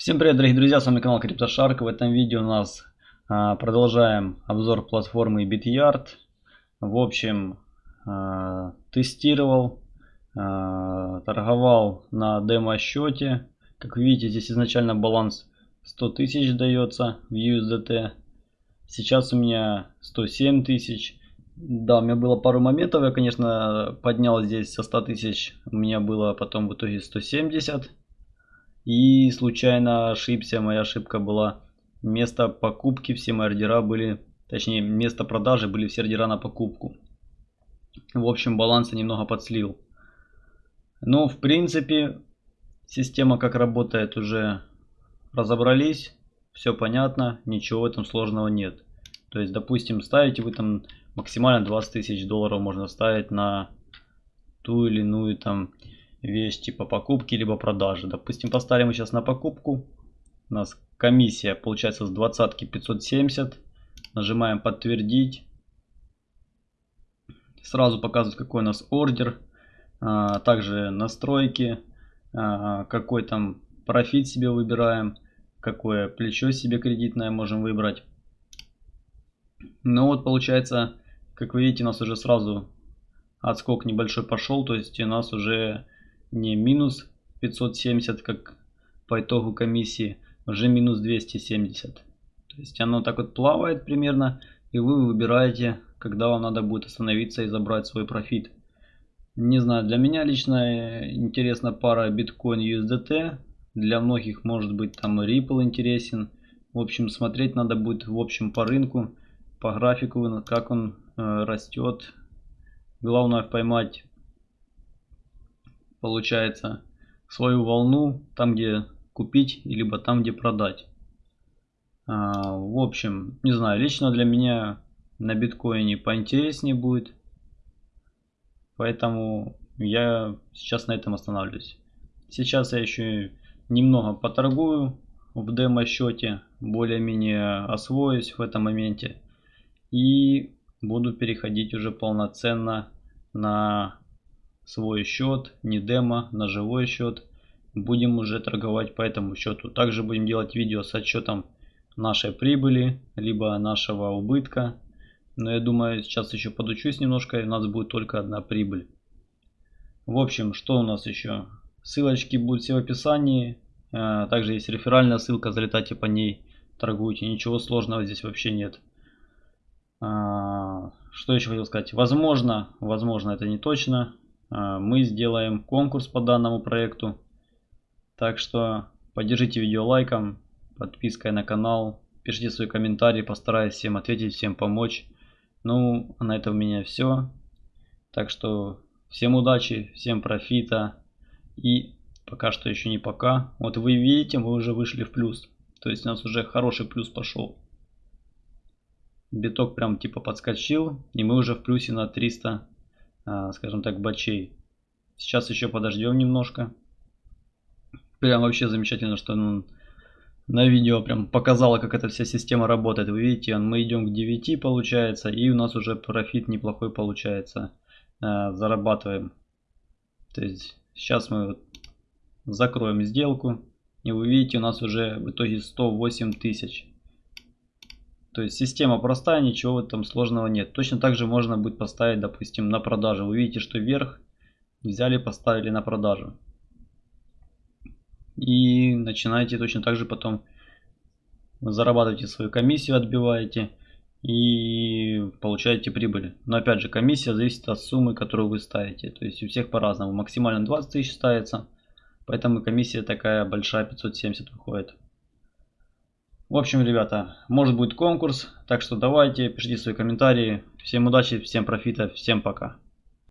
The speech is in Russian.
Всем привет, дорогие друзья, с вами канал CryptoShark. В этом видео у нас а, продолжаем обзор платформы BitYard. В общем, а, тестировал, а, торговал на демо-счете. Как видите, здесь изначально баланс 100 тысяч дается в USDT. Сейчас у меня 107 тысяч. Да, у меня было пару моментов, я, конечно, поднял здесь со 100 тысяч. У меня было потом в итоге 170 и случайно ошибся, моя ошибка была. Место покупки, все мои ордера были, точнее место продажи были все ордера на покупку. В общем баланс немного подслил. Но в принципе система как работает уже разобрались. Все понятно, ничего в этом сложного нет. То есть допустим ставите вы там максимально 20 тысяч долларов можно ставить на ту или иную там вещь типа покупки либо продажи. Допустим, поставим сейчас на покупку. У нас комиссия получается с 20 570. Нажимаем подтвердить. Сразу показывает какой у нас ордер. А, также настройки. А, какой там профит себе выбираем. Какое плечо себе кредитное можем выбрать. Ну вот получается, как вы видите, у нас уже сразу отскок небольшой пошел. То есть у нас уже не минус 570, как по итогу комиссии, уже минус 270. То есть оно так вот плавает примерно, и вы выбираете, когда вам надо будет остановиться и забрать свой профит. Не знаю, для меня лично интересна пара биткоин USDT. Для многих может быть там Ripple интересен. В общем, смотреть надо будет в общем по рынку, по графику, как он э, растет. Главное поймать получается свою волну там где купить либо там где продать. А, в общем не знаю лично для меня на биткоине поинтереснее будет. Поэтому я сейчас на этом останавливаюсь. Сейчас я еще немного поторгую в демо счете более-менее освоюсь в этом моменте. И буду переходить уже полноценно на свой счет, не демо, на живой счет. Будем уже торговать по этому счету. Также будем делать видео с отчетом нашей прибыли, либо нашего убытка. Но я думаю, сейчас еще подучусь немножко, и у нас будет только одна прибыль. В общем, что у нас еще? Ссылочки будут все в описании. А, также есть реферальная ссылка, залетайте по ней, торгуйте. Ничего сложного здесь вообще нет. А, что еще хотел сказать? Возможно, возможно это не точно. А, мы сделаем конкурс по данному проекту. Так что поддержите видео лайком, подпиской на канал, пишите свои комментарии, постараюсь всем ответить, всем помочь. Ну, а на этом у меня все. Так что всем удачи, всем профита и пока что еще не пока. Вот вы видите, мы уже вышли в плюс. То есть у нас уже хороший плюс пошел. Биток прям типа подскочил и мы уже в плюсе на 300 а, скажем так, бачей. Сейчас еще подождем немножко. Прям вообще замечательно, что ну, на видео прям показала, как эта вся система работает. Вы видите, мы идем к 9 получается, и у нас уже профит неплохой получается. А, зарабатываем. То есть сейчас мы вот закроем сделку. И вы видите, у нас уже в итоге 108 тысяч. То есть система простая, ничего этом сложного нет. Точно так же можно будет поставить, допустим, на продажу. Вы видите, что вверх взяли, поставили на продажу. И начинаете точно так же потом зарабатываете свою комиссию, отбиваете и получаете прибыль. Но опять же, комиссия зависит от суммы, которую вы ставите. То есть у всех по-разному. Максимально 20 тысяч ставится. Поэтому комиссия такая большая, 570 выходит. В общем, ребята, может будет конкурс, так что давайте, пишите свои комментарии. Всем удачи, всем профита, всем пока.